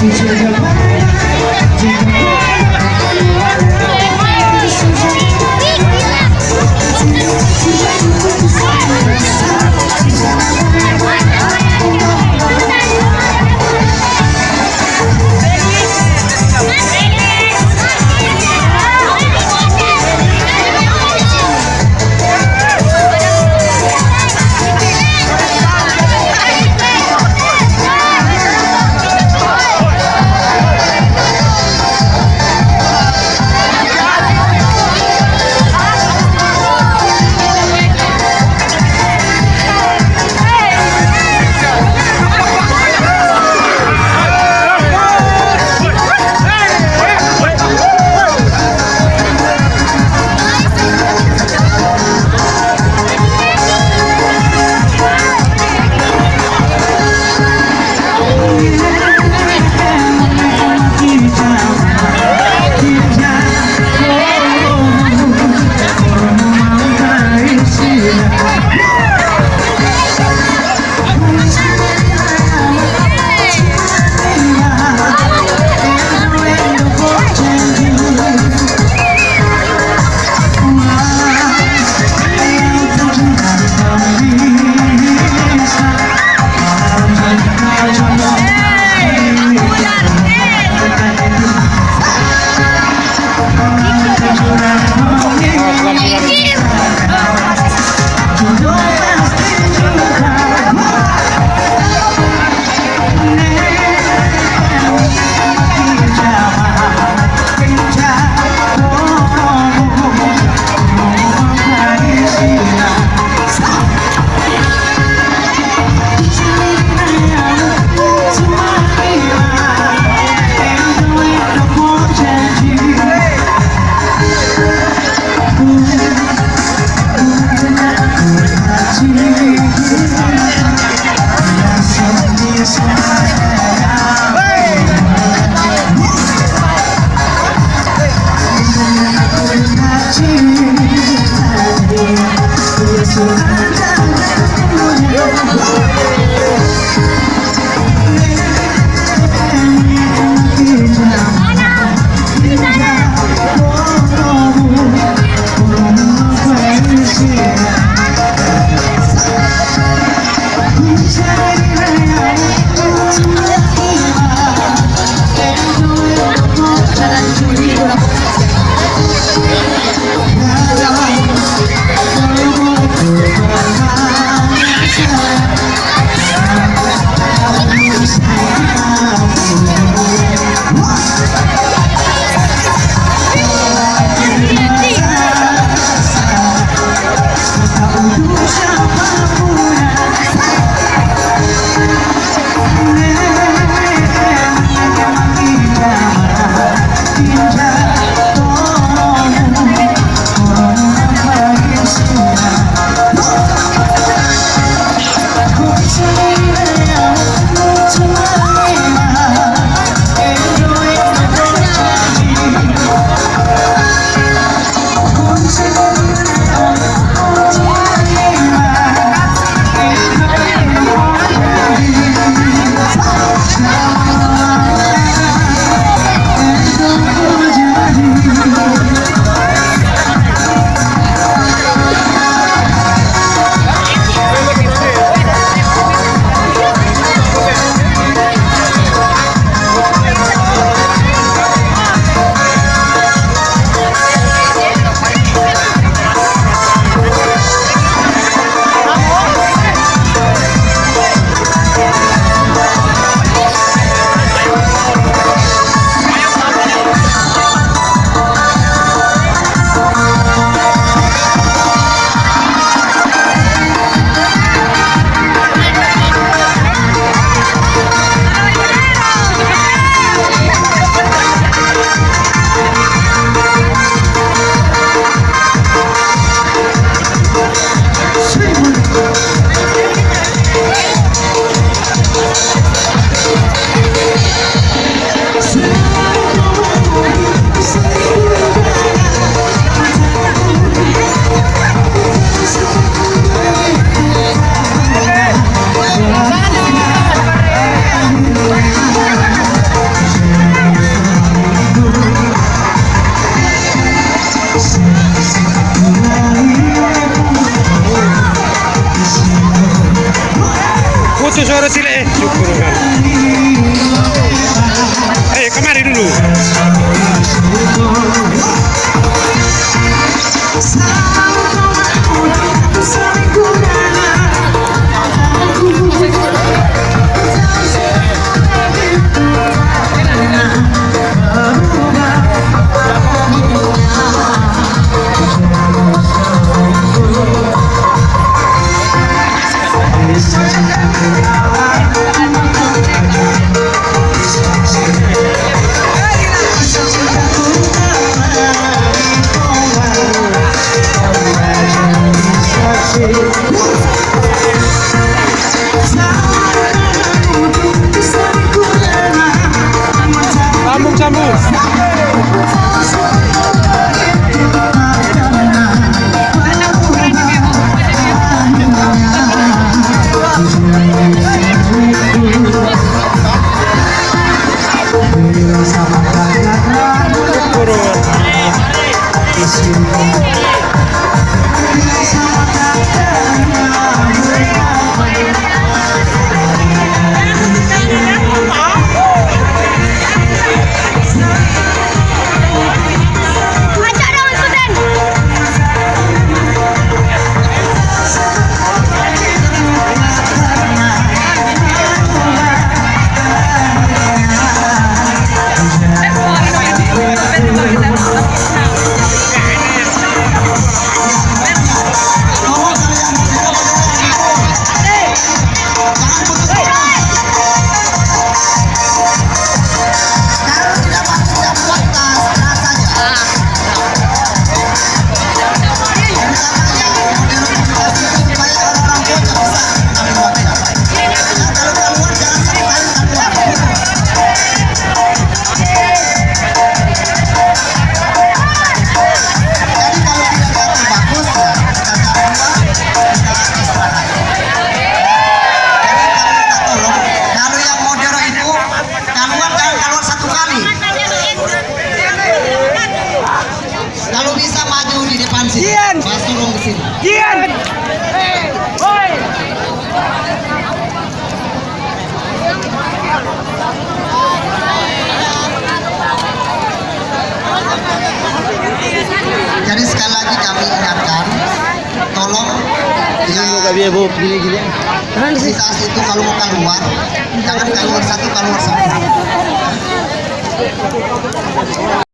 轻轻的拍 ya bu gini-gini kan sih? Saat itu kalau mau keluar. Jangan keluar. Satu keluar. semua